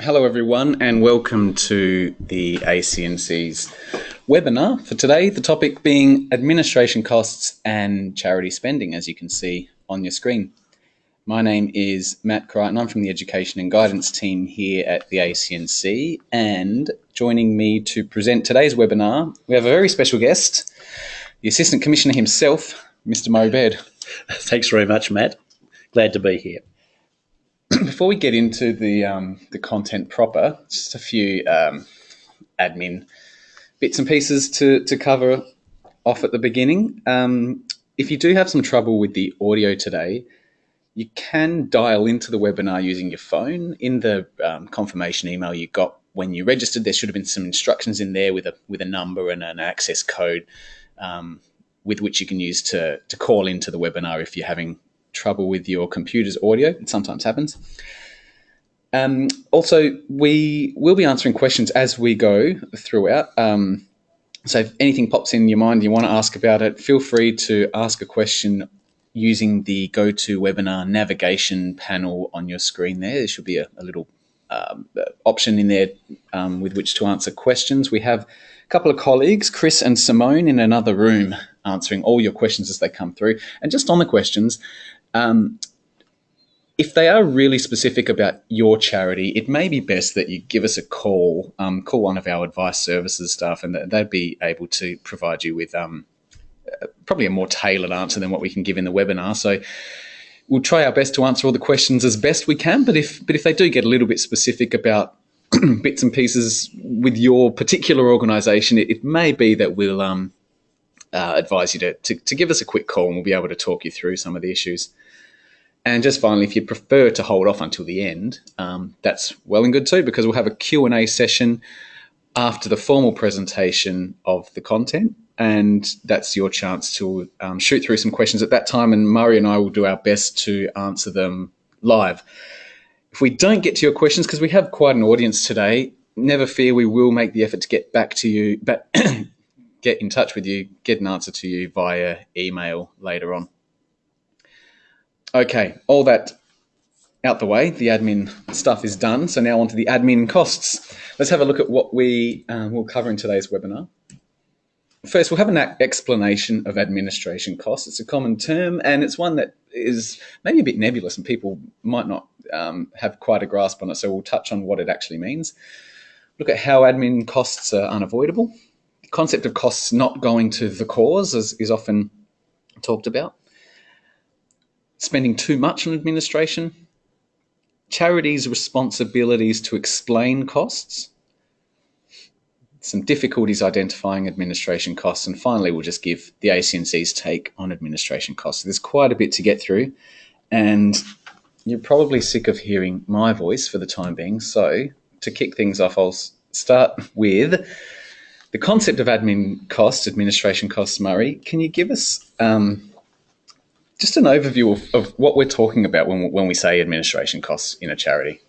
Hello, everyone, and welcome to the ACNC's webinar for today. The topic being administration costs and charity spending, as you can see on your screen. My name is Matt Crichton. I'm from the Education and Guidance team here at the ACNC, and joining me to present today's webinar, we have a very special guest, the Assistant Commissioner himself, Mr. Murray Baird. Thanks very much, Matt. Glad to be here. Before we get into the um, the content proper, just a few um, admin bits and pieces to to cover off at the beginning. Um, if you do have some trouble with the audio today, you can dial into the webinar using your phone. In the um, confirmation email you got when you registered, there should have been some instructions in there with a with a number and an access code um, with which you can use to to call into the webinar if you're having trouble with your computer's audio. It sometimes happens. Um, also, we will be answering questions as we go throughout. Um, so if anything pops in your mind, you want to ask about it, feel free to ask a question using the GoToWebinar navigation panel on your screen there. There should be a, a little um, option in there um, with which to answer questions. We have a couple of colleagues, Chris and Simone, in another room answering all your questions as they come through. And just on the questions, um, if they are really specific about your charity, it may be best that you give us a call, um, call one of our advice services staff, and they'd be able to provide you with um, uh, probably a more tailored answer than what we can give in the webinar. So we'll try our best to answer all the questions as best we can. But if but if they do get a little bit specific about bits and pieces with your particular organisation, it, it, may be that we'll um, uh, advise you to, to, to give us a quick call, and we'll be able to talk you through some of the issues. And just finally, if you prefer to hold off until the end, um, that's well and good too, because we'll have a Q&A session after the formal presentation of the content. And that's your chance to um, shoot through some questions at that time. And Murray and I will do our best to answer them live. If we don't get to your questions, because we have quite an audience today, never fear, we will make the effort to get back to you, but get in touch with you, get an answer to you via email later on. Okay, all that out the way, the admin stuff is done. So now on to the admin costs. Let's have a look at what we um, will cover in today's webinar. First, we'll have an explanation of administration costs. It's a common term and it's one that is maybe a bit nebulous and people might not um, have quite a grasp on it. So we'll touch on what it actually means. Look at how admin costs are unavoidable. Concept of costs not going to the cause is, is often talked about. Spending too much on administration, charities' responsibilities to explain costs, some difficulties identifying administration costs, and finally, we'll just give the ACNC's take on administration costs. There's quite a bit to get through, and you're probably sick of hearing my voice for the time being. So, to kick things off, I'll start with the concept of admin costs, administration costs. Murray, can you give us um, just an overview of, of what we're talking about when, when we say administration costs in a charity.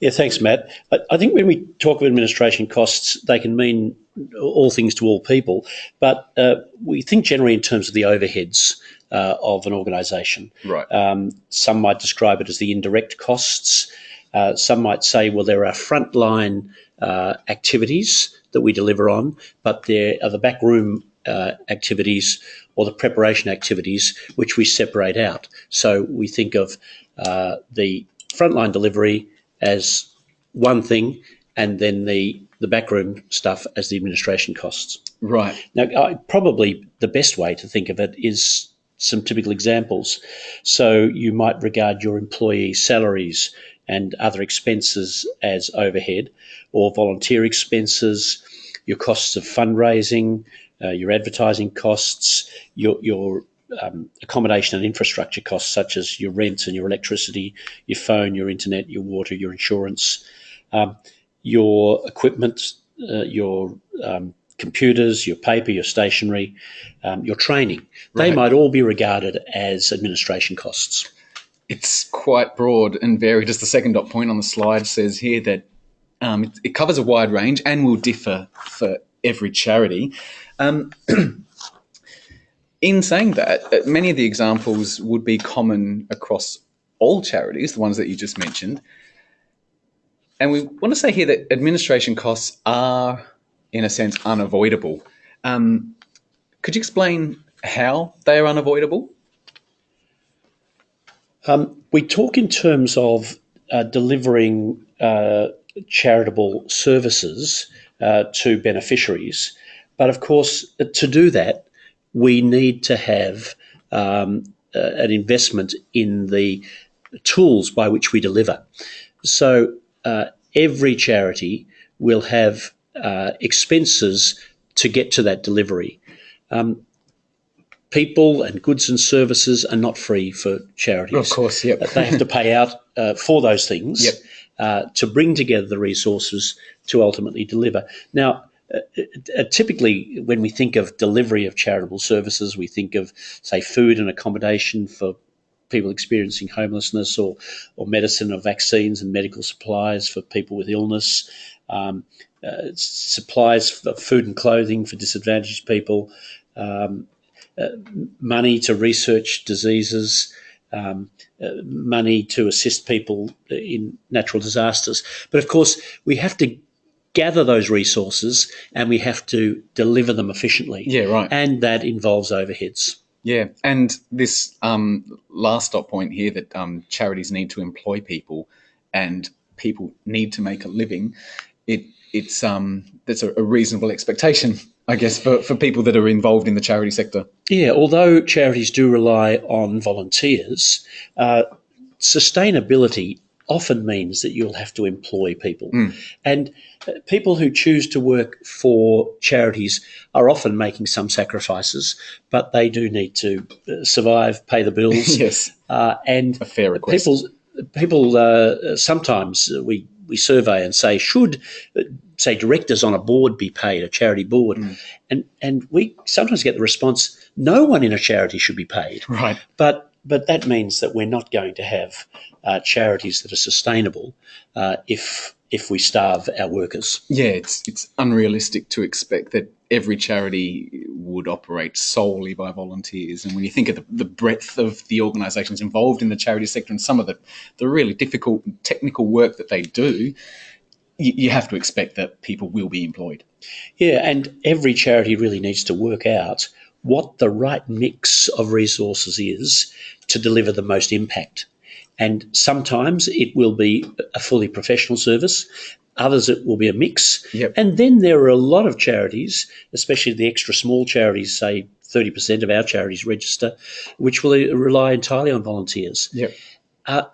Yeah, thanks, Matt. I, I think when we talk of administration costs, they can mean all things to all people, but uh, we think generally in terms of the overheads uh, of an organisation. Right. Um, some might describe it as the indirect costs. Uh, some might say, well, there are frontline uh, activities that we deliver on, but there are the backroom uh, activities or the preparation activities which we separate out. So we think of uh, the frontline delivery as one thing and then the, the backroom stuff as the administration costs. Right. Now, I, probably the best way to think of it is some typical examples. So you might regard your employee salaries and other expenses as overhead or volunteer expenses, your costs of fundraising, uh, your advertising costs, your, your um, accommodation and infrastructure costs, such as your rent and your electricity, your phone, your internet, your water, your insurance, um, your equipment, uh, your um, computers, your paper, your stationery, um, your training. Right. They might all be regarded as administration costs. It's quite broad and varied. As the second dot point on the slide says here, that um, it, it covers a wide range and will differ for every charity. Um, in saying that, uh, many of the examples would be common across all charities, the ones that you just mentioned. and we want to say here that administration costs are, in a sense, unavoidable. Um, could you explain how they are unavoidable? Um, we talk in terms of uh, delivering uh, charitable services uh, to beneficiaries, but of course, to do that, we need to have um, an investment in the tools by which we deliver. So uh, every charity will have uh, expenses to get to that delivery. Um, people and goods and services are not free for charities. Of course, yep. they have to pay out uh, for those things yep. uh, to bring together the resources to ultimately deliver. Now, uh, uh, typically, when we think of delivery of charitable services, we think of, say, food and accommodation for people experiencing homelessness or, or medicine or vaccines and medical supplies for people with illness, um, uh, supplies for food and clothing for disadvantaged people, um, uh, money to research diseases, um, uh, money to assist people in natural disasters. But of course, we have to gather those resources and we have to deliver them efficiently. Yeah, right. And that involves overheads. Yeah, and this um, last stop point here that um, charities need to employ people and people need to make a living. It it's um that's a, a reasonable expectation, I guess, for, for people that are involved in the charity sector. Yeah, although charities do rely on volunteers, uh, sustainability often means that you'll have to employ people. Mm. And uh, people who choose to work for charities are often making some sacrifices, but they do need to uh, survive, pay the bills. yes. Uh, and a fair request. People, people uh, sometimes we, we survey and say, should, uh, say, directors on a board be paid, a charity board? Mm. And, and we sometimes get the response, no one in a charity should be paid. Right. But but that means that we're not going to have uh, charities that are sustainable uh, if if we starve our workers. Yeah, it's it's unrealistic to expect that every charity would operate solely by volunteers. And when you think of the, the breadth of the organisations involved in the charity sector and some of the, the really difficult technical work that they do, you, you have to expect that people will be employed. Yeah, and every charity really needs to work out what the right mix of resources is to deliver the most impact. And sometimes it will be a fully professional service. Others, it will be a mix. Yep. And then there are a lot of charities, especially the extra small charities, say 30% of our charities register, which will rely entirely on volunteers. Yep. Uh,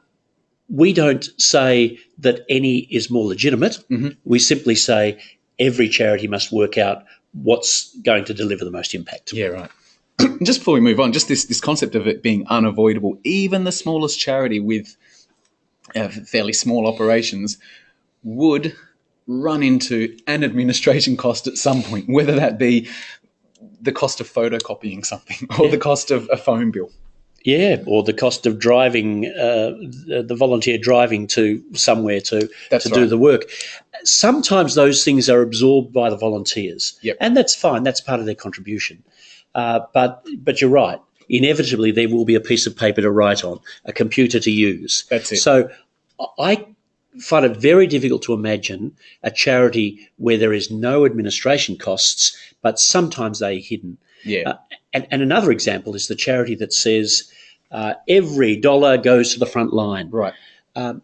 we don't say that any is more legitimate. Mm-hmm. We simply say every charity must work out what's going to deliver the most impact. Yeah, right. just before we move on, just this this concept of it being unavoidable, even the smallest charity with uh, fairly small operations would run into an administration cost at some point, whether that be the cost of photocopying something or yeah. the cost of a phone bill. Yeah, or the cost of driving, uh, the volunteer driving to somewhere to that's to right. do the work. Sometimes those things are absorbed by the volunteers, yep. and that's fine. That's part of their contribution. Uh, but but you're right. Inevitably, there will be a piece of paper to write on, a computer to use. That's it. So I find it very difficult to imagine a charity where there is no administration costs, but sometimes they are hidden. Yeah. Uh, and, and another example is the charity that says uh, every dollar goes to the front line. Right. Um,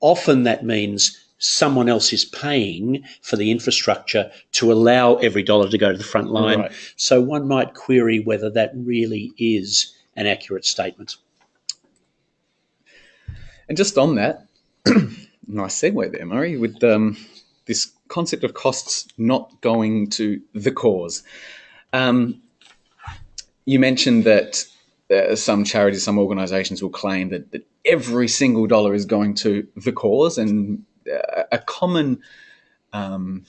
often that means someone else is paying for the infrastructure to allow every dollar to go to the front line. Right. So one might query whether that really is an accurate statement. And just on that, nice segue there, Murray, with um, this concept of costs not going to the cause. Um, you mentioned that uh, some charities, some organisations will claim that, that every single dollar is going to the cause, and a common um,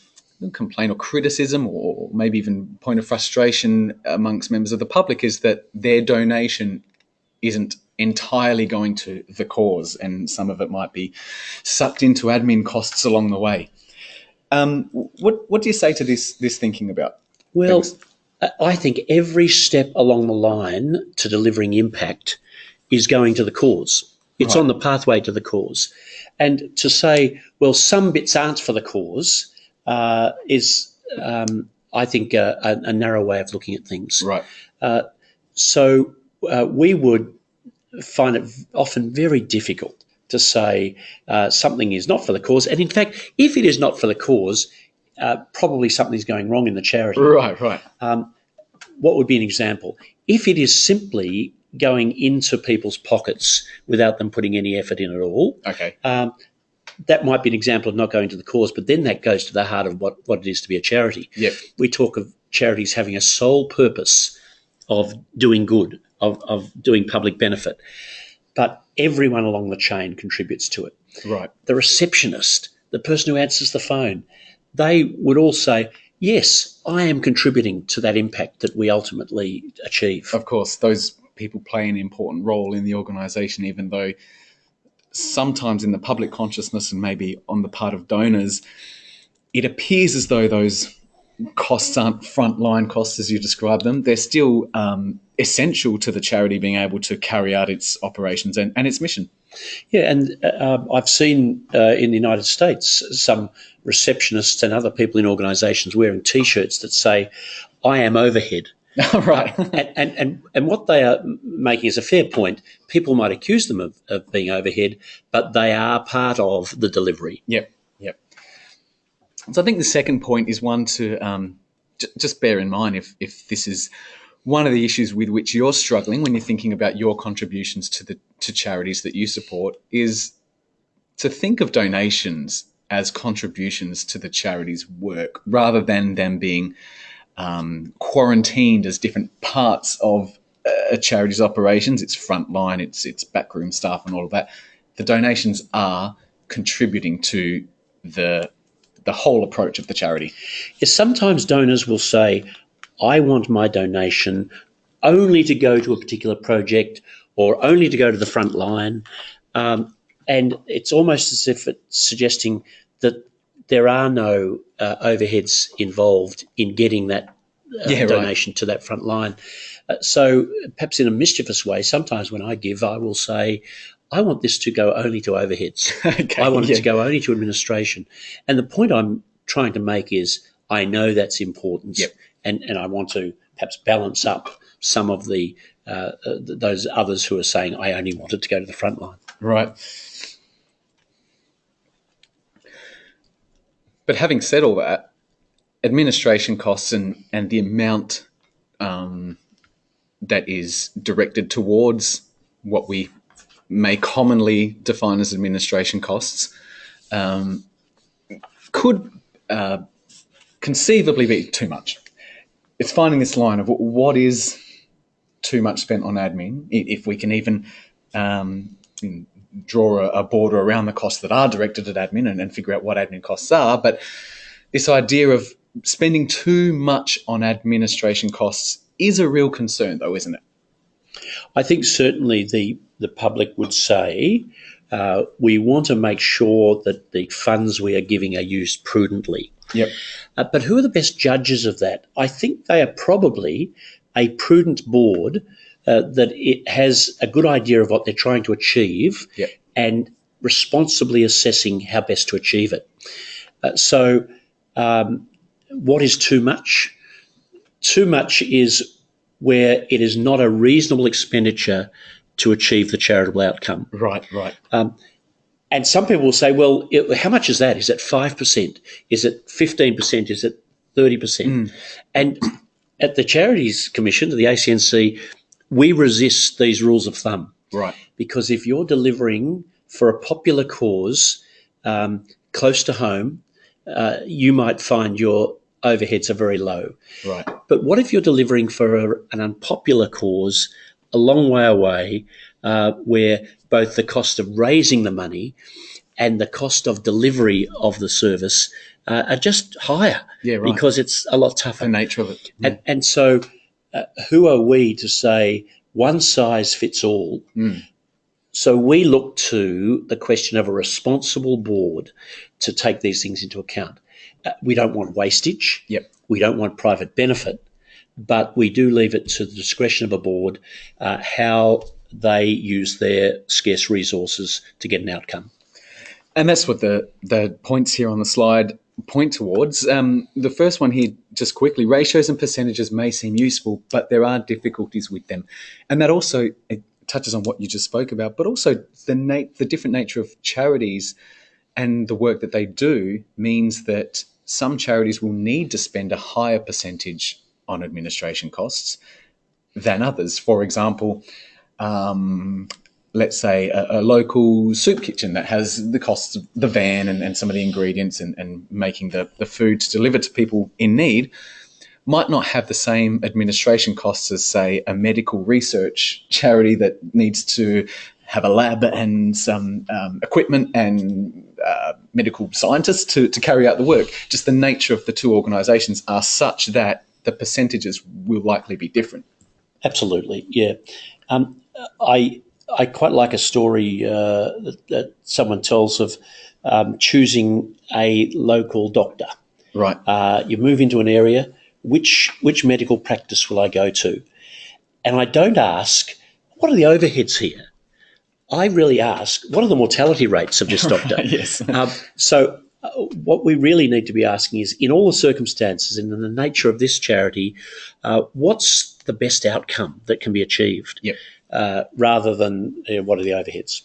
complaint or criticism, or maybe even point of frustration amongst members of the public, is that their donation isn't entirely going to the cause, and some of it might be sucked into admin costs along the way. Um, what what do you say to this this thinking about? Well, things? I think every step along the line to delivering impact is going to the cause. It's Right. on the pathway to the cause. And to say, well, some bits aren't for the cause uh, is, um, I think, a, a, a narrow way of looking at things. Right. So uh, we would find it often very difficult to say uh, something is not for the cause. And in fact, if it is not for the cause, uh, probably something's going wrong in the charity. Right. Right. What would be an example? If it is simply going into people's pockets without them putting any effort in at all, Okay. um, that might be an example of not going to the cause, but then that goes to the heart of what, what it is to be a charity. Yep. We talk of charities having a sole purpose of doing good, of, of doing public benefit, but everyone along the chain contributes to it. Right. The receptionist, the person who answers the phone, they would all say, Yes, I am contributing to that impact that we ultimately achieve. Of course, those people play an important role in the organisation, even though sometimes in the public consciousness and maybe on the part of donors, it appears as though those costs aren't frontline costs as you describe them. They're still um, essential to the charity being able to carry out its operations and, and its mission. Yeah, and uh, I've seen uh, in the United States some receptionists and other people in organisations wearing T-shirts that say, "I am overhead." right. and, and, and, and what they are making is a fair point. People might accuse them of, of being overhead, but they are part of the delivery. Yep, yep. So I think the second point is one to um, j- just bear in mind if, if this is one of the issues with which you're struggling when you're thinking about your contributions to the to charities that you support is to think of donations as contributions to the charity's work rather than them being um, quarantined as different parts of a charity's operations. It's frontline, it's it's backroom staff, and all of that. The donations are contributing to the the whole approach of the charity. Is sometimes donors will say, I want my donation only to go to a particular project or only to go to the front line. Um, and it's almost as if it's suggesting that there are no uh, overheads involved in getting that uh, Yeah, right. donation to that front line. Uh, so perhaps in a mischievous way, sometimes when I give, I will say, I want this to go only to overheads. Okay, I want it to go only to administration. And the point I'm trying to make is I know that's important. Yep. And, and I want to perhaps balance up some of the uh, uh, th- those others who are saying I only want it to go to the front line. Right. But having said all that, administration costs and, and the amount um, that is directed towards what we may commonly define as administration costs um, could uh, conceivably be too much. It's finding this line of what is too much spent on admin, if we can even um, draw a, border around the costs that are directed at admin and, and figure out what admin costs are. But this idea of spending too much on administration costs is a real concern, though, isn't it? I think certainly the the public would say uh, we want to make sure that the funds we are giving are used prudently. Yep. Uh, but who are the best judges of that? I think they are probably a prudent board uh, that it has a good idea of what they're trying to achieve Yep. and responsibly assessing how best to achieve it. Uh, so, um, what is too much? Too much is where it is not a reasonable expenditure to achieve the charitable outcome. Right, right. And some people will say, well, it, how much is that? Is it 5%? Is it 15%? Is it 30%? And at the Charities Commission, the ACNC, we resist these rules of thumb Right. because if you're delivering for a popular cause um, close to home, uh, you might find your overheads are very low. Right. But what if you're delivering for a, an unpopular cause a long way away, uh, where both the cost of raising the money and the cost of delivery of the service uh, are just higher Yeah, right. because it's a lot tougher. the nature of it. And, and so, uh, who are we to say one size fits all? Mm. So, we look to the question of a responsible board to take these things into account. Uh, we don't want wastage. Yep. We don't want private benefit, but we do leave it to the discretion of a board uh, how they use their scarce resources to get an outcome. And that's what the, the points here on the slide point towards. Um, the first one here, just quickly, ratios and percentages may seem useful, but there are difficulties with them. And that also touches on what you just spoke about, but also the, na- the different nature of charities and the work that they do means that some charities will need to spend a higher percentage on administration costs than others. For example, um, let's say a, a, local soup kitchen that has the costs of the van and, and some of the ingredients and, and making the, the food to deliver to people in need might not have the same administration costs as, say, a medical research charity that needs to have a lab and some um, equipment and uh, medical scientists to, to carry out the work. Just the nature of the two organisations are such that the percentages will likely be different. Absolutely, yeah. Um, I I quite like a story uh, that, that, someone tells of um, choosing a local doctor. Right. Uh, you move into an area. Which which medical practice will I go to? And I don't ask what are the overheads here. I really ask what are the mortality rates of this doctor. yes. Um, so uh, what we really need to be asking is, in all the circumstances and in the nature of this charity, uh, what's the best outcome that can be achieved? Yep uh, rather than you know, what are the overheads.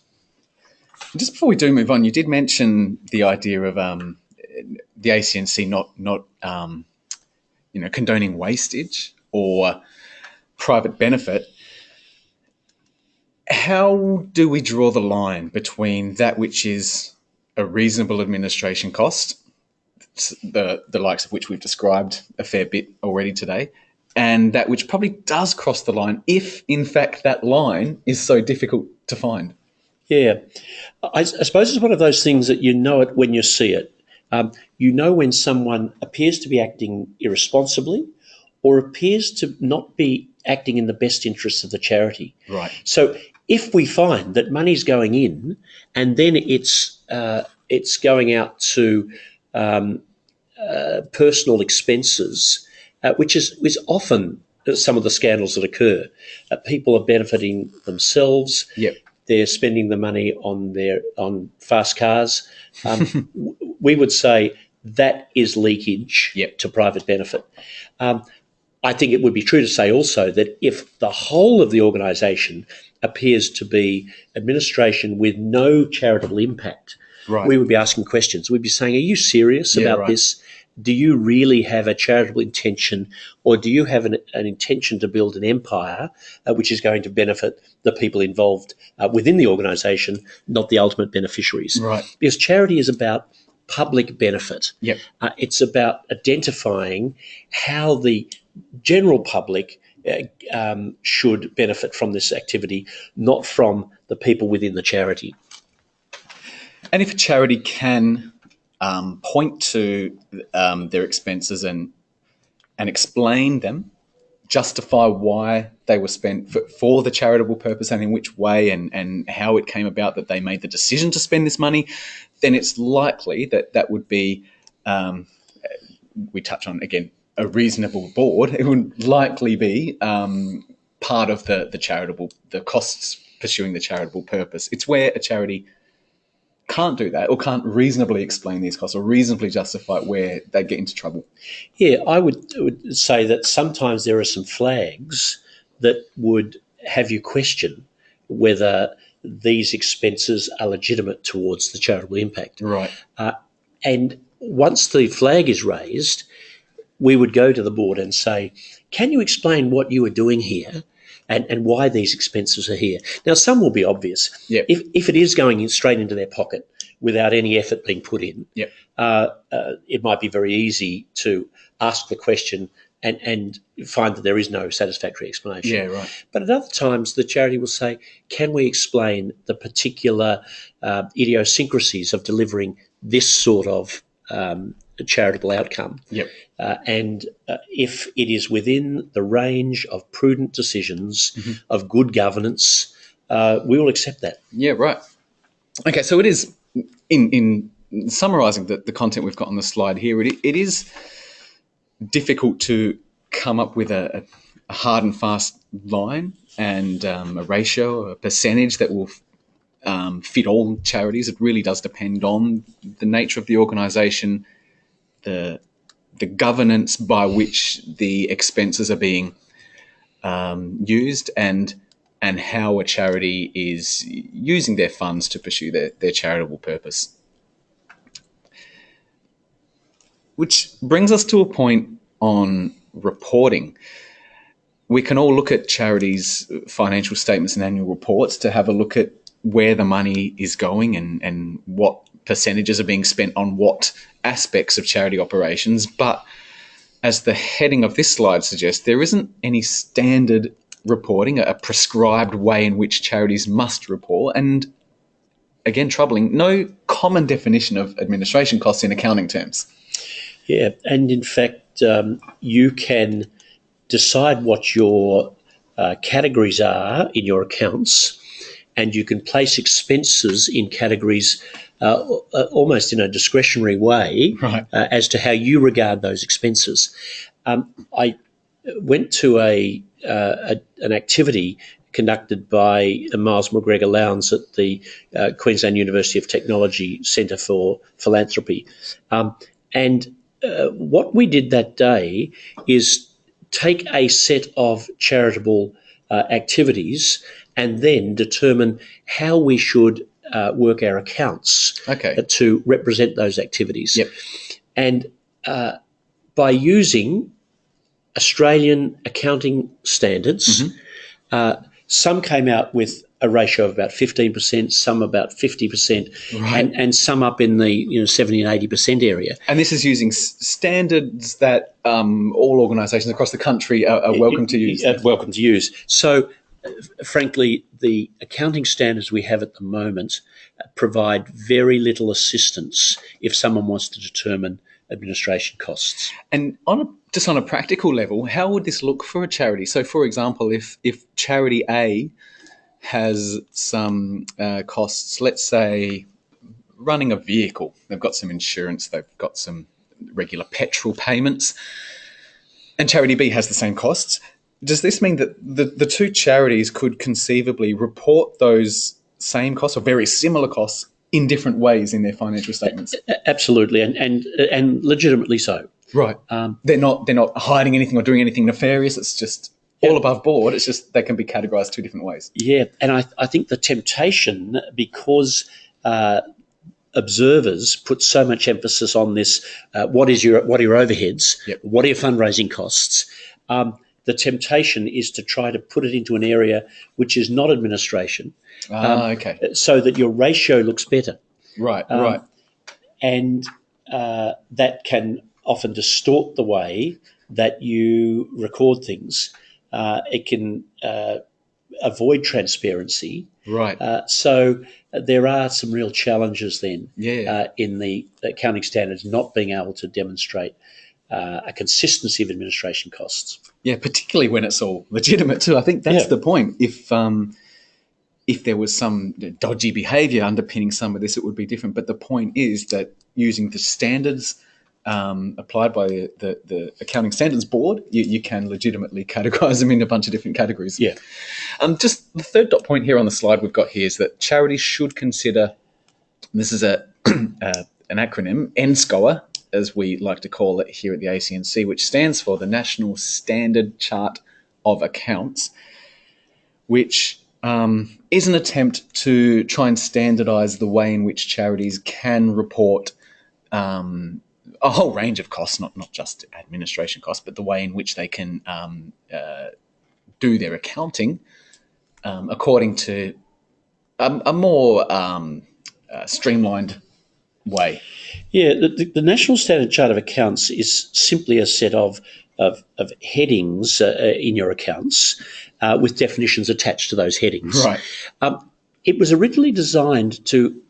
Just before we do move on, you did mention the idea of um, the ACNC not not um, you know condoning wastage or private benefit. How do we draw the line between that which is a reasonable administration cost, the the likes of which we've described a fair bit already today, and that which probably does cross the line if, in fact, that line is so difficult to find. Yeah, I, I suppose it's one of those things that you know it when you see it. Um, you know when someone appears to be acting irresponsibly or appears to not be acting in the best interests of the charity. Right. So if we find that money's going in and then it's uh, it's going out to um, uh, personal expenses uh, which is, is often some of the scandals that occur. Uh, people are benefiting themselves. Yep. They're spending the money on their on fast cars. Um, we would say that is leakage yep. to private benefit. Um, I think it would be true to say also that if the whole of the organisation appears to be administration with no charitable impact, right. we would be asking questions. We'd be saying, "Are you serious yeah, about right. this? do you really have a charitable intention or do you have an, an intention to build an empire uh, which is going to benefit the people involved uh, within the organization, not the ultimate beneficiaries? Right. Because charity is about public benefit. Yep. Uh, it's about identifying how the general public uh, um, should benefit from this activity, not from the people within the charity. And if a charity can um, point to um, their expenses and and explain them, justify why they were spent for, for, the charitable purpose and in which way and, and how it came about that they made the decision to spend this money, then it's likely that that would be, um, we touch on again, a reasonable board. It would likely be um, part of the, the charitable, the costs pursuing the charitable purpose. It's where a charity can't do that or can't reasonably explain these costs or reasonably justify where they get into trouble. Yeah, I would, would say that sometimes there are some flags that would have you question whether these expenses are legitimate towards the charitable impact. Right. Uh, and once the flag is raised, we would go to the board and say, can you explain what you are doing here? and, and why these expenses are here. Now, some will be obvious. Yep. If, if it is going in straight into their pocket without any effort being put in, yep. uh, uh, it might be very easy to ask the question and, and find that there is no satisfactory explanation. Yeah, right. But at other times, the charity will say, can we explain the particular uh, idiosyncrasies of delivering this sort of um, charitable outcome. Yep. Uh, and uh, if it is within the range of prudent decisions, mm-hmm. of good governance, uh, we will accept that. Yeah, right. Okay, so it is in in summarising the, the content we've got on the slide here. It, it is difficult to come up with a, a hard and fast line and um, a ratio, a percentage that will um, fit all charities. It really does depend on the nature of the organisation, the the governance by which the expenses are being um, used, and and how a charity is using their funds to pursue their, their charitable purpose. Which brings us to a point on reporting. We can all look at charities' financial statements and annual reports to have a look at where the money is going and, and what percentages are being spent on what aspects of charity operations. But as the heading of this slide suggests, there isn't any standard reporting, a prescribed way in which charities must report, and again, troubling, no common definition of administration costs in accounting terms. Yeah, and in fact, um, you can decide what your uh, categories are in your accounts and you can place expenses in categories uh, almost in a discretionary way right. uh, as to how you regard those expenses. Um, I went to a, uh, a, an activity conducted by Myles McGregor Lowndes at the uh, Queensland University of Technology Centre for Philanthropy. Um, and uh, what we did that day is take a set of charitable uh, activities and then determine how we should uh, work our accounts okay. to represent those activities. Yep. And uh, by using Australian accounting standards, mm-hmm. uh, some came out with a ratio of about 15%, some about 50%, right. and, and some up in the you know 70 and 80% area. And this is using s- standards that um, all organisations across the country are, are welcome to use. Uh, welcome to use. So frankly, the accounting standards we have at the moment provide very little assistance if someone wants to determine administration costs. And on a, just on a practical level, how would this look for a charity? So, for example, if if charity A has some uh, costs, let's say running a vehicle, they've got some insurance, they've got some regular petrol payments, and charity B has the same costs does this mean that the, the two charities could conceivably report those same costs or very similar costs in different ways in their financial statements? Absolutely, and and and legitimately so. Right. Um, they're not they're not hiding anything or doing anything nefarious. It's just all above board. It's just they can be categorized two different ways. Yeah, and I I think the temptation because. Uh, observers put so much emphasis on this. Uh, what is your what are your overheads? Yep. What are your fundraising costs? Um, the temptation is to try to put it into an area which is not administration. Ah, um, okay. So that your ratio looks better. Right, um, right. And uh, that can often distort the way that you record things. Uh, it can uh, avoid transparency. Right. Uh, so there are some real challenges then yeah. Uh, in the accounting standards not being able to demonstrate uh, a consistency of administration costs. Yeah, particularly when it's all legitimate too. I think that's yeah. the point. If um, if there was some dodgy behaviour underpinning some of this, it would be different. But the point is that using the standards um, applied by the, the, the, Accounting Standards Board, you, you, can legitimately categorise them in a bunch of different categories. Yeah. Um, just the third dot point here on the slide we've got here is that charities should consider. this is a uh, an acronym, NSCOA, as we like to call it here at the ACNC, which stands for the National Standard Chart of Accounts, which um, is an attempt to try and standardize the way in which charities can report um, a whole range of costs, not, not just administration costs, but the way in which they can um, uh, do their accounting um, according to a, a more um, uh, streamlined way. Yeah, the, the, National Standard Chart of Accounts is simply a set of of, of headings uh, uh, in your accounts uh, with definitions attached to those headings. Right. Um, it was originally designed to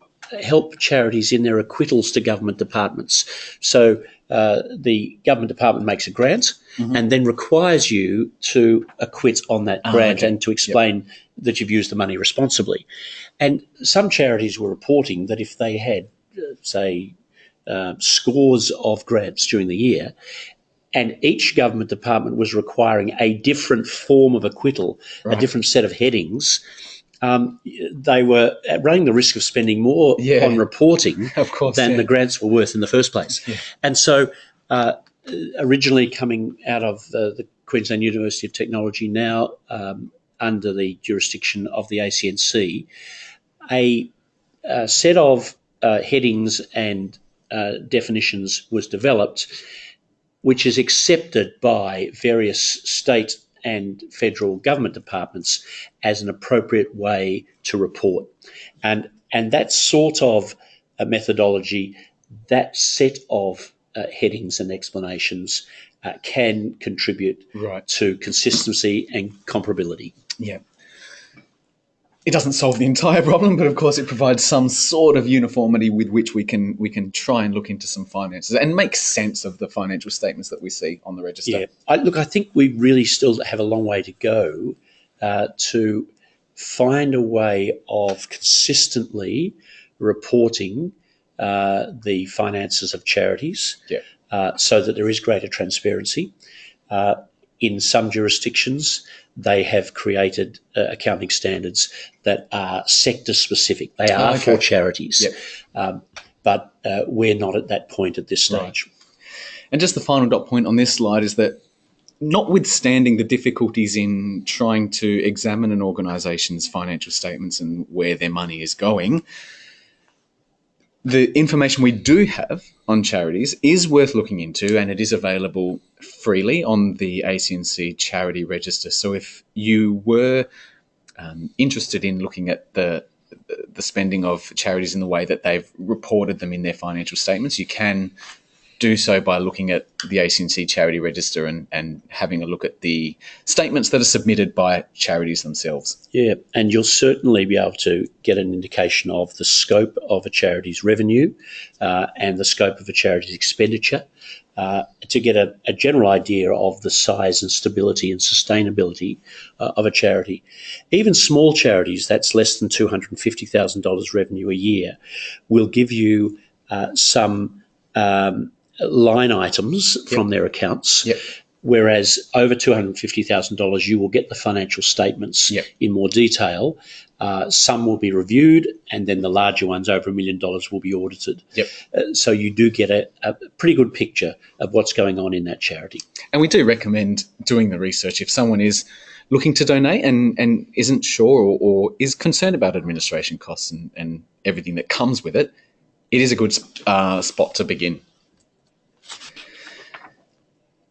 help charities in their acquittals to government departments. So uh, the government department makes a grant mm-hmm. and then requires you to acquit on that ah, grant okay. and to explain yep. that you've used the money responsibly. And some charities were reporting that if they had, say, uh, scores of grants during the year, and each government department was requiring a different form of acquittal, Right. a different set of headings. Um, they were running the risk of spending more Yeah. on reporting Of course. than yeah. the grants were worth in the first place. Yeah. And so, uh, originally coming out of the, the Queensland University of Technology, now um, under the jurisdiction of the ACNC, a, uh set of uh, headings and uh, definitions was developed, which is accepted by various state and federal government departments as an appropriate way to report. And, and that sort of a methodology, that set of uh, headings and explanations uh, can contribute Right. to consistency and comparability. Yeah. It doesn't solve the entire problem, but of course it provides some sort of uniformity with which we can we can try and look into some finances and make sense of the financial statements that we see on the register. Yeah, I, look, I think we really still have a long way to go uh, to find a way of consistently reporting uh, the finances of charities Yeah. uh, so that there is greater transparency. In some jurisdictions, they have created uh, accounting standards that are sector specific. They are Oh, for charities, Yep. um, but uh, we're not at that point at this Right. stage. And just the final dot point on this slide is that notwithstanding the difficulties in trying to examine an organisation's financial statements and where their money is going, the information we do have on charities is worth looking into and it is available freely on the ACNC charity register. So if you were um, interested in looking at the the spending of charities in the way that they've reported them in their financial statements, you can do so by looking at the ACNC charity register and, and having a look at the statements that are submitted by charities themselves. Yeah, and you'll certainly be able to get an indication of the scope of a charity's revenue uh, and the scope of a charity's expenditure uh, to get a, a general idea of the size and stability and sustainability uh, of a charity. Even small charities, that's less than $250,000 revenue a year, will give you uh, some um, line items from their accounts. Yep. Whereas over $250,000, you will get the financial statements Yep. in more detail. Uh, some will be reviewed, and then the larger ones over a million dollars will be audited. Yep. Uh, so you do get a, a pretty good picture of what's going on in that charity. And we do recommend doing the research if someone is looking to donate and, and isn't sure or, or is concerned about administration costs and, and everything that comes with it. It is a good uh, spot to begin.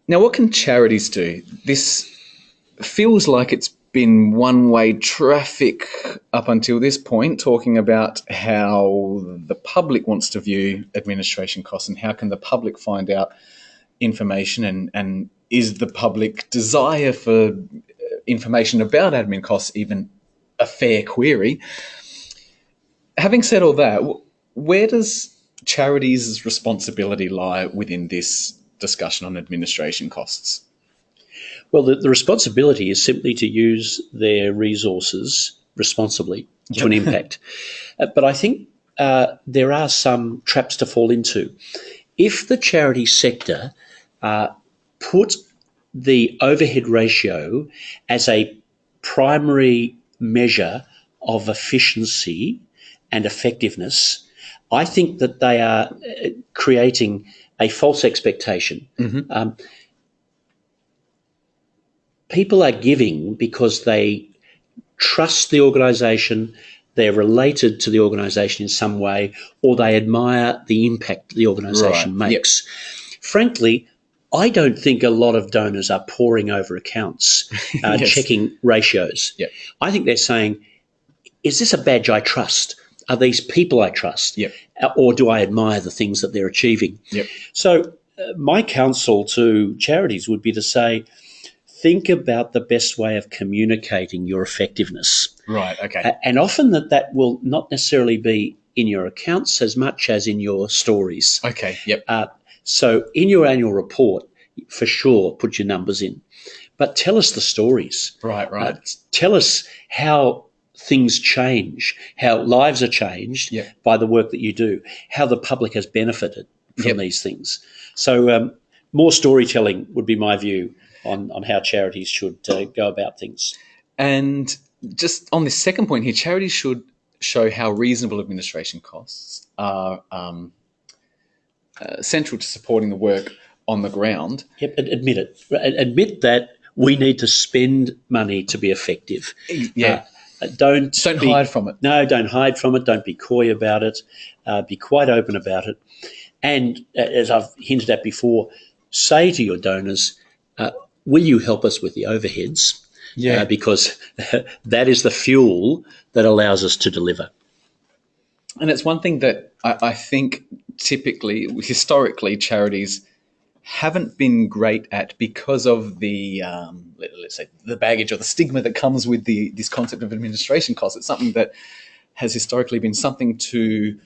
Now, what can charities do? This feels like it's been one way traffic up until this point, talking about how the public wants to view administration costs and how can the public find out information and, and is the public desire for uh, information about admin costs even a fair query? Having said all that, where does charities' responsibility lie within this discussion on administration costs? Well, the, the responsibility is simply to use their resources responsibly to an impact. Uh, but I think uh, there are some traps to fall into. If the charity sector uh, put the overhead ratio as a primary measure of efficiency and effectiveness, I think that they are uh, creating a false expectation. Um, people are giving because they trust the organisation, they're related to the organisation in some way, or they admire the impact the organisation Right, yep. makes. Frankly, I don't think a lot of donors are poring over accounts, uh, Yes. checking ratios. Yep. I think they're saying, is this a badge I trust? Are these people I trust? Yep. Uh, Or do I admire the things that they're achieving? Yep. So, uh, my counsel to charities would be to say, think about the best way of communicating your effectiveness. Right, okay. A- And often that that will not necessarily be in your accounts as much as in your stories. Okay, yep. Uh, so in your annual report, for sure, put your numbers in, but tell us the stories. Right, right. Uh, tell us how things change, how lives are changed Yeah. by the work that you do, how the public has benefited from Yep. these things. So um, more storytelling would be my view on, on how charities should uh, go about things. And just on this second point here, charities should show how reasonable administration costs are um, uh, central to supporting the work on the ground. Yep, admit it. Admit that we need to spend money to be effective. Yeah. Uh, don't Don't be- hide from it. No, don't hide from it. Don't be coy about it. Uh, be quite open about it. And uh, as I've hinted at before, say to your donors, uh, will you help us with the overheads? Yeah. Uh, because that is the fuel that allows us to deliver. And it's one thing that I, I think typically, historically, charities haven't been great at because of the um, let, us say the baggage or the stigma that comes with the this concept of administration costs. It's something that has historically been something to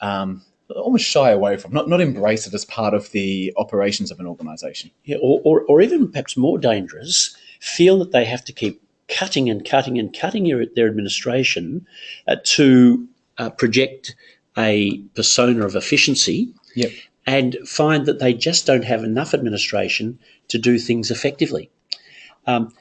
um, almost shy away from, not not embrace it as part of the operations of an organisation. Yeah, or, or, or even perhaps more dangerous, feel that they have to keep cutting and cutting and cutting your, their administration uh, to uh, project a persona of efficiency Yep. And find that they just don't have enough administration to do things effectively. Um,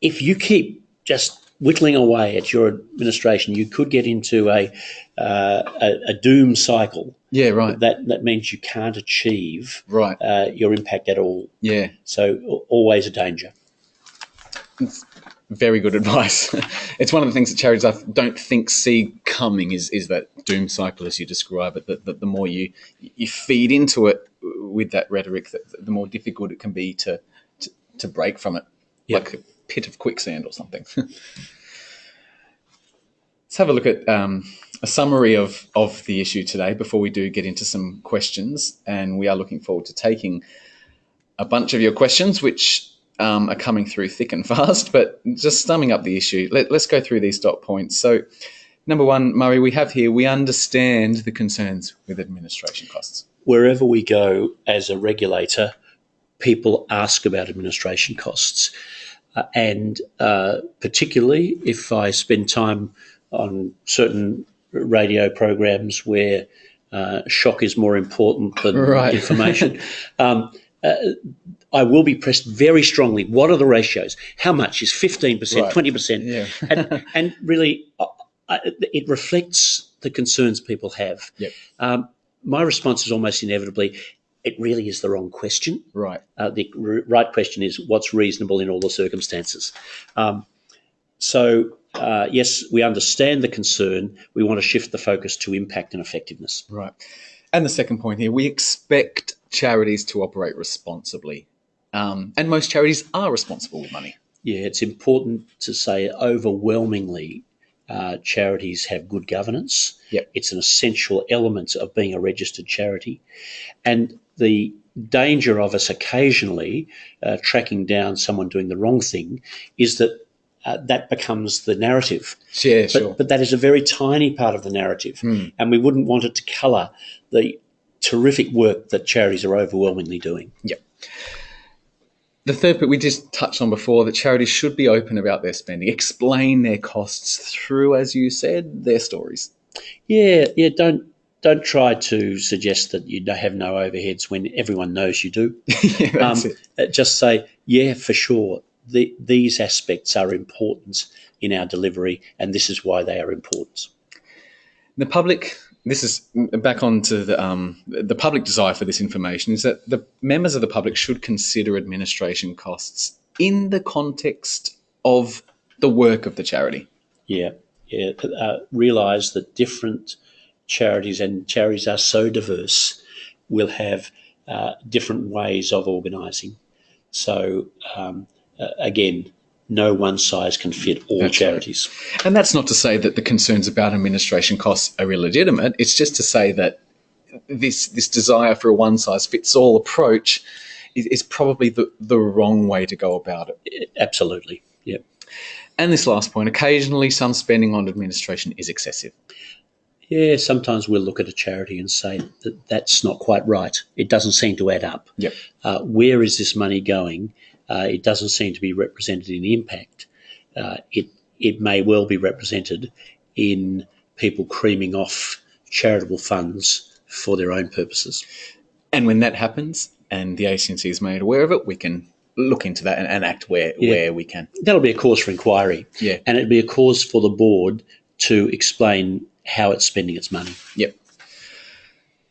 if you keep just whittling away at your administration, you could get into a, uh, a, a doom cycle. Yeah. Right. That, that means you can't achieve Right. uh, your impact at all. Yeah. So always a danger. Very good advice. it's one of the things that charities I don't think see coming is is that doom cycle as you describe it. That, that the more you you feed into it with that rhetoric, that the more difficult it can be to to, to break from it, Yep. like a pit of quicksand or something. Let's have a look at um, a summary of of the issue today before we do get into some questions, and we are looking forward to taking a bunch of your questions, which um, are coming through thick and fast. But just summing up the issue, let, us go through these dot points. So, number one, Murray, we have here we understand the concerns with administration costs. Wherever we go as a regulator, people ask about administration costs. Uh, and uh, particularly if I spend time on certain radio programs where uh, shock is more important than Right. information, um, uh, I will be pressed very strongly. What are the ratios? How much is 15%, Right. 20%? Yeah. and, and really, uh, it reflects the concerns people have. Yep. Um, my response is almost inevitably, it really is the wrong question. Right. Uh, the r- right question is what's reasonable in all the circumstances. Um, so, uh, yes, we understand the concern. We want to shift the focus to impact and effectiveness. Right. And the second point here, we expect charities to operate responsibly. Um, and most charities are responsible with money. Yeah, it's important to say overwhelmingly uh, charities have good governance. Yep. It's an essential element of being a registered charity. And the danger of us occasionally uh, tracking down someone doing the wrong thing is that uh, that becomes the narrative. Yeah, But, sure. but that is a very tiny part of the narrative. And we wouldn't want it to colour the terrific work that charities are overwhelmingly doing. The third bit we just touched on before that charities should be open about their spending, explain their costs through, as you said, their stories. Yeah, yeah. Don't don't try to suggest that you have no overheads when everyone knows you do. yeah, Um, uh, just say, yeah, for sure. The, these aspects are important in our delivery, and this is why they are important. The public, this is back on to the, um, the public desire for this information, is that the members of the public should consider administration costs in the context of the work of the charity. Yeah, yeah. Uh, realize that different charities and charities are so diverse, will have uh, different ways of organising. So um, uh, again, no one size can fit all That's right. charities. And that's not to say that the concerns about administration costs are illegitimate. It's just to say that this this desire for a one size fits all approach is, is probably the, the wrong way to go about it. Absolutely. Yeah. And this last point, occasionally some spending on administration is excessive. Yeah, sometimes we'll look at a charity and say that that's not quite right. It doesn't seem to add up. Yep. Uh, where is this money going? Uh, it doesn't seem to be represented in impact. Uh, it it may well be represented in people creaming off charitable funds for their own purposes. And when that happens, and the ACNC is made aware of it, we can look into that and, and act where Yeah. where we can. That'll be a cause for inquiry. Yeah. And it'd be a cause for the board to explain how it's spending its money. Yep.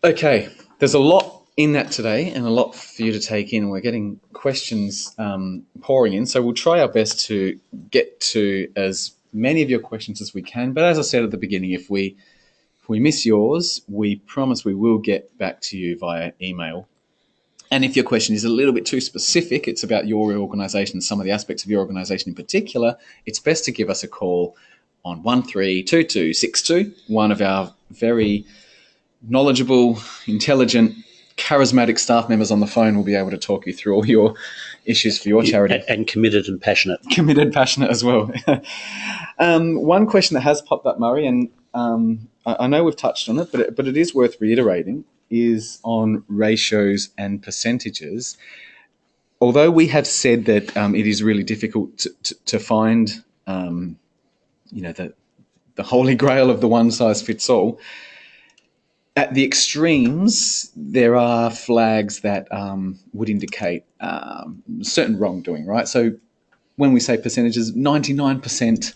Okay, there's a lot in that today and a lot for you to take in. We're getting questions um, pouring in, so we'll try our best to get to as many of your questions as we can. But as I said at the beginning, if we if we miss yours, we promise we will get back to you via email. And if your question is a little bit too specific, it's about your organisation, some of the aspects of your organisation in particular, it's best to give us a call on 132262. One of our very knowledgeable, intelligent, charismatic staff members on the phone will be able to talk you through all your issues for your charity. And, and committed and passionate. Committed, passionate as well. um, one question that has popped up, Murray, and um, I, I know we've touched on it, but it, but it is worth reiterating, is on ratios and percentages. Although we have said that um, it is really difficult to, to, to find, um, you know, the the holy grail of the one size fits all. At the extremes, there are flags that um, would indicate um, certain wrongdoing, right? So when we say percentages, 99%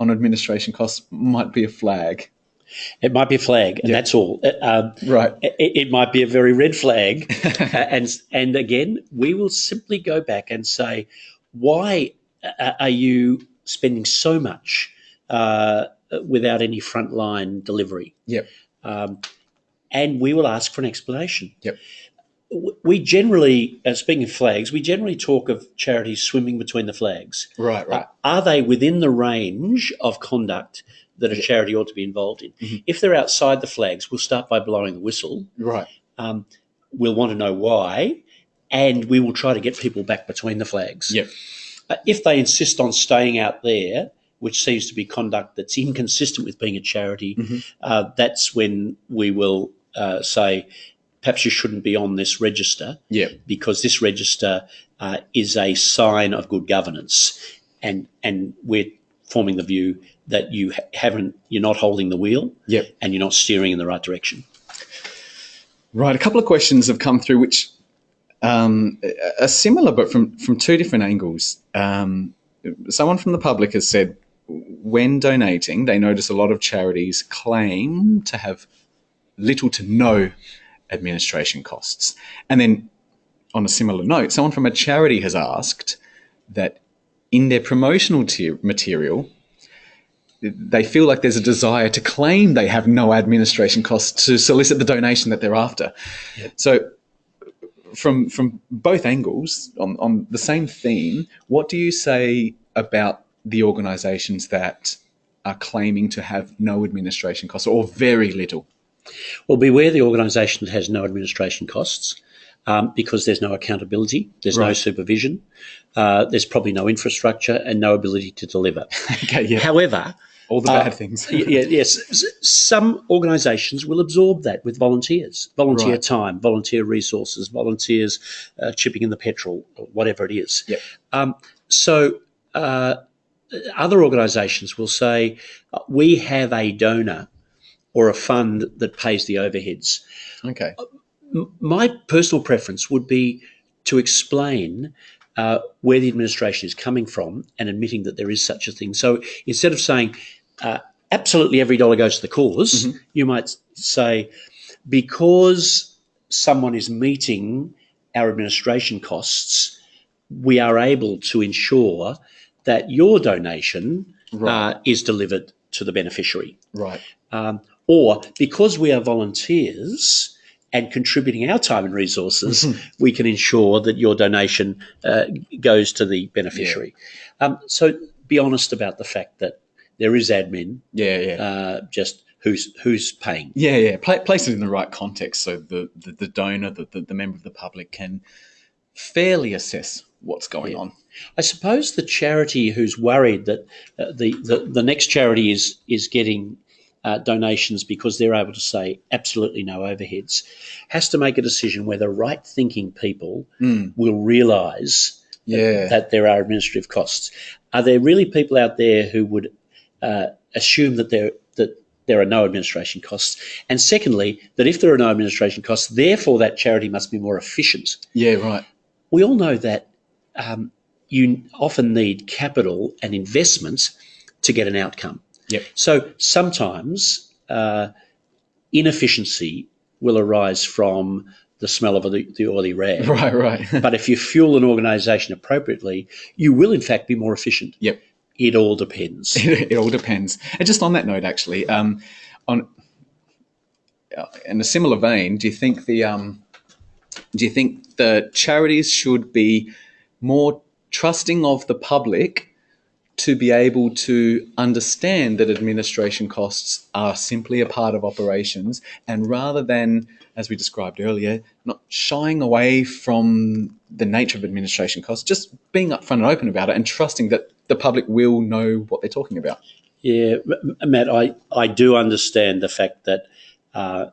on administration costs might be a flag. It might be a flag, and Yeah. that's all. Uh, Um, Right. it, it might be a very red flag, Uh, and and again, we will simply go back and say, why uh, are you spending so much uh, without any frontline delivery? Yep. Um, and we will ask for an explanation. Yep. We generally, uh, speaking of flags, we generally talk of charities swimming between the flags. Right, right. Are they within the range of conduct that a charity ought to be involved in? Mhm. If they're outside the flags, we'll start by blowing the whistle. Right. Um, we'll want to know why, and we will try to get people back between the flags. Yep. Uh, if they insist on staying out there, which seems to be conduct that's inconsistent with being a charity, Mhm. uh, that's when we will uh, say, perhaps you shouldn't be on this register because this register uh, is a sign of good governance, and and we're forming the view that you ha- haven't, you're not holding the wheel, Yep. and you're not steering in the right direction. Right. A couple of questions have come through which um, are similar, but from, from two different angles. Um, someone from the public has said when donating, they notice a lot of charities claim to have little to no administration costs. And then, on a similar note, someone from a charity has asked that in their promotional tier material, they feel like there's a desire to claim they have no administration costs to solicit the donation that they're after. So, from from both angles on, on the same theme, what do you say about the organisations that are claiming to have no administration costs or very little? Well, beware the organisation that has no administration costs um, because there's no accountability, there's no supervision, uh, there's probably no infrastructure and no ability to deliver. okay, yeah, However, all the uh, bad things. yeah, yes, some organisations will absorb that with volunteers, volunteer Right. time, volunteer resources, volunteers uh, chipping in the petrol, whatever it is. Yep. Um, so uh, other organisations will say, uh, we have a donor or a fund that pays the overheads. Okay, my personal preference would be to explain uh, where the administration is coming from and admitting that there is such a thing. So instead of saying uh, absolutely every dollar goes to the because Mhm. you might say because someone is meeting our administration costs, we are able to ensure that your donation right, uh, is delivered to the beneficiary right, um, or because we are volunteers and contributing our time and resources, we can ensure that your donation uh, goes to the beneficiary. Um, so be honest about the fact that there is admin, yeah, yeah. uh, just who's who's paying. Yeah, yeah. Pla place it in the right context so the, the, the donor, the, the, the member of the public can fairly assess what's going Yeah. on. I suppose the charity who's worried that uh, the, the the next charity is is getting uh, donations because they're able to say absolutely no overheads has to make a decision whether right thinking people Mm, will realise yeah. that there are administrative costs. Are there really people out there who would uh, assume that there that there are no administration costs. And secondly, that if there are no administration costs, therefore that charity must be more efficient. Yeah, right. We all know that um, you often need capital and investments to get an outcome. Yep. So sometimes uh, inefficiency will arise from the smell of the, the oily rag. Right, right. but if you fuel an organisation appropriately, you will in fact be more efficient. Yep. It all depends. it all depends. And just on that note, actually, um, on uh, in a similar vein, do you think the um, do you think the charities should be more trusting of the public to be able to understand that administration costs are simply a part of operations and rather than as we described earlier not shying away from the nature of administration costs just being upfront and open about it and trusting that the public will know what they're talking about. Yeah matt i, I do understand the fact that uh,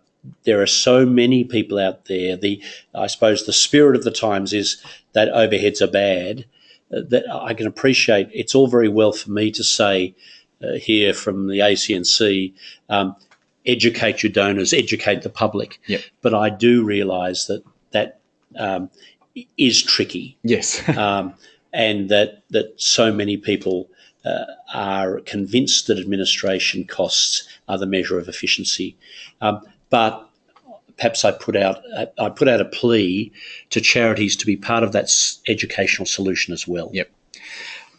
there are so many people out there the i suppose the spirit of the times is that overheads are bad that I can appreciate. It's all very well for me to say uh, here from the ACNC, um, educate your donors, educate the public. Yep. But I do realise that that um, is tricky. Yes. um, and that that so many people uh, are convinced that administration costs are the measure of efficiency. Um, but perhaps I put out I put out a plea to charities to be part of that educational solution as well. Yep.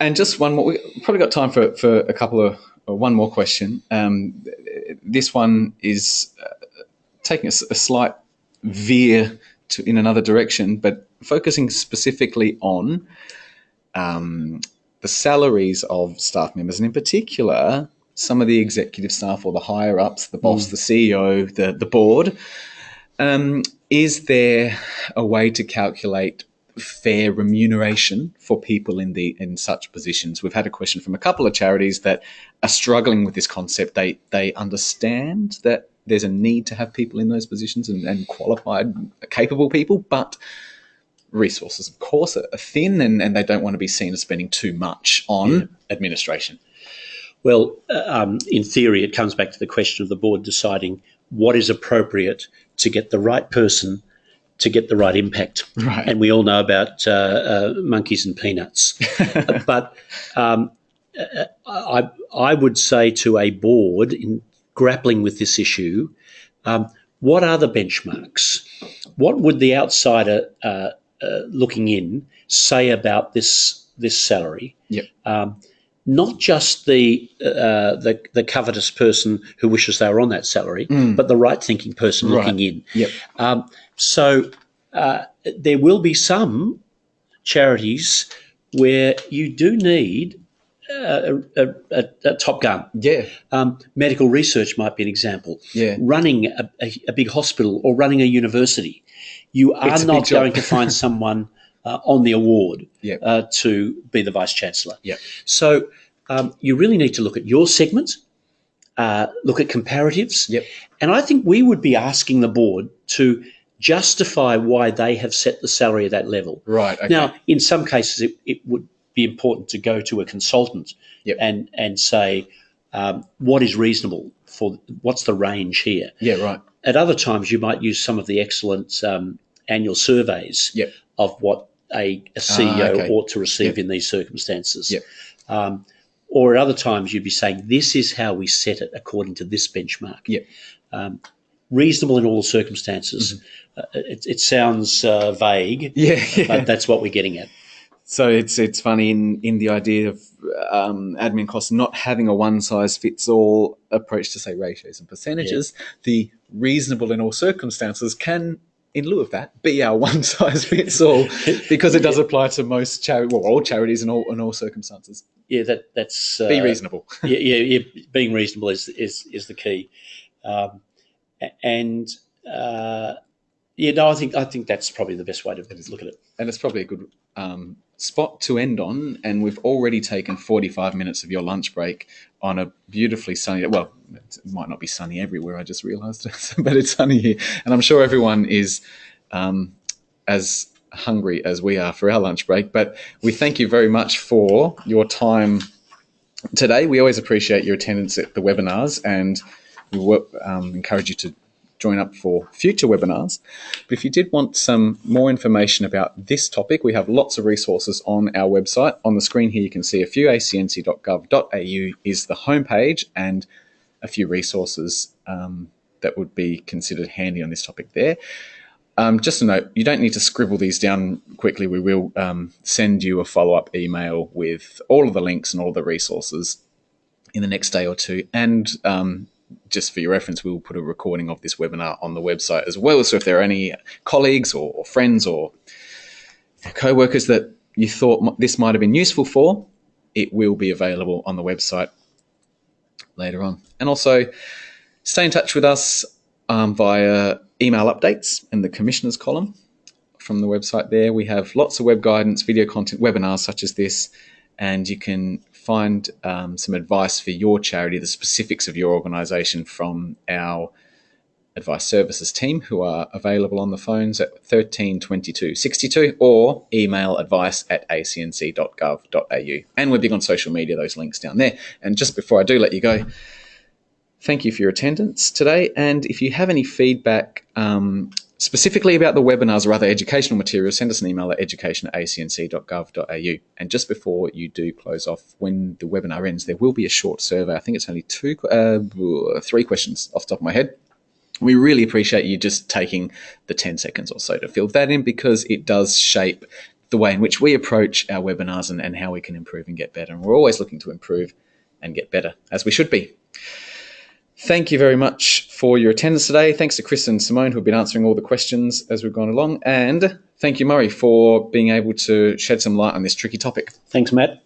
And just one more. We probably got time for for a couple of one more question. Um, this one is uh, taking a, a, slight veer to in another direction, but focusing specifically on um, the salaries of staff members, and in particular, some of the executive staff or the higher ups, the boss, mm. the CEO, the the board. Um, is there a way to calculate fair remuneration for people in the in such positions? We've had a question from a couple of charities that are struggling with this concept. They they understand that there's a need to have people in those positions and, and qualified, capable people, but resources, of course, are thin, and, and they don't want to be seen as spending too much on yeah. administration. Well, uh, um, in theory, it comes back to the question of the board deciding what is appropriate to get the right person to get the right impact. Right. And we all know about uh, uh, monkeys and peanuts. but um, I, I would say to a board in grappling with this issue, um, what are the benchmarks? What would the outsider uh, uh looking in say about this this salary? Yep. Um, not just the, uh, the the covetous person who wishes they were on that salary, mm. but the right thinking person right. looking in. Yep. Um, so uh, there will be some charities where you do need a, a, a, a top gun. Yeah. Um, medical research might be an example. Yeah. Running a, big hospital or running a university, you are not going to find someone uh, on the award yep. uh, to be the vice chancellor. Yep. So um, you really need to look at your segment, uh, look at comparatives, yep. and I think we would be asking the board to justify why they have set the salary at that level. Right. Okay. Now, in some cases, it, it, would be important to go to a consultant yep. and and say um, what is reasonable for what's the range here. Yeah. Right. At other times, you might use some of the excellent um, annual surveys yep. of what a, a CEO ah, okay. ought to receive yep. in these circumstances. Yep. Um, or at other times, you'd be saying, this is how we set it according to this benchmark. Yep. Um, reasonable in all circumstances. Mm-hmm. Uh, it, it, sounds uh, vague, yeah, yeah, but that's what we're getting at. So it's it's funny in, in the idea of um, admin costs not having a one size fits all approach to say ratios and percentages. Yeah. The reasonable in all circumstances can in lieu of that, be our one size fits all, because it does apply to most charity, well, all charities in all in all circumstances. Yeah, that that's uh, be reasonable. yeah, yeah, yeah, being reasonable is is is the key, um, and uh, yeah, no, I think I think that's probably the best way to look at it, and it's probably a good um, spot to end on. And we've already taken forty five minutes of your lunch break on a beautifully sunny. Well, it might not be sunny everywhere. I just realised, but it's sunny here, and I'm sure everyone is um, as hungry as we are for our lunch break. But we thank you very much for your time today. We always appreciate your attendance at the webinars and we um, encourage you to join up for future webinars. But if you did want some more information about this topic, we have lots of resources on our website. On the screen here, you can see a few acnc.gov.au is the homepage and a few resources um, that would be considered handy on this topic there. Um, just a note, you don't need to scribble these down quickly. We will um, send you a follow-up email with all of the links and all the resources in the next day or two. And um, just for your reference, we will put a recording of this webinar on the website as well. So if there are any colleagues or, or friends or co-workers that you thought this might have been useful for, it will be available on the website later on. And also stay in touch with us um, via email updates in the commissioners column from the website there. We have lots of web guidance, video content, webinars such as this, and you can find um, some advice for your charity, the specifics of your organisation from our advice services team who are available on the phones at 13 22 62 or email advice at acnc.gov.au. And we're big on social media, those links down there. And just before I do let you go, thank you for your attendance today. And if you have any feedback, um, specifically about the webinars or other educational materials, send us an email at education at acnc.gov.au. And just before you do close off, when the webinar ends, there will be a short survey. I think it's only two, uh, three questions off the top of my head. We really appreciate you just taking the 10 seconds or so to fill that in because it does shape the way in which we approach our webinars and, and how we can improve and get better. And we're always looking to improve and get better, as we should be. Thank you very much for your attendance today. Thanks to Chris and Simone who have been answering all the questions as we've gone along. And thank you, Murray, for being able to shed some light on this tricky topic. Thanks, Matt.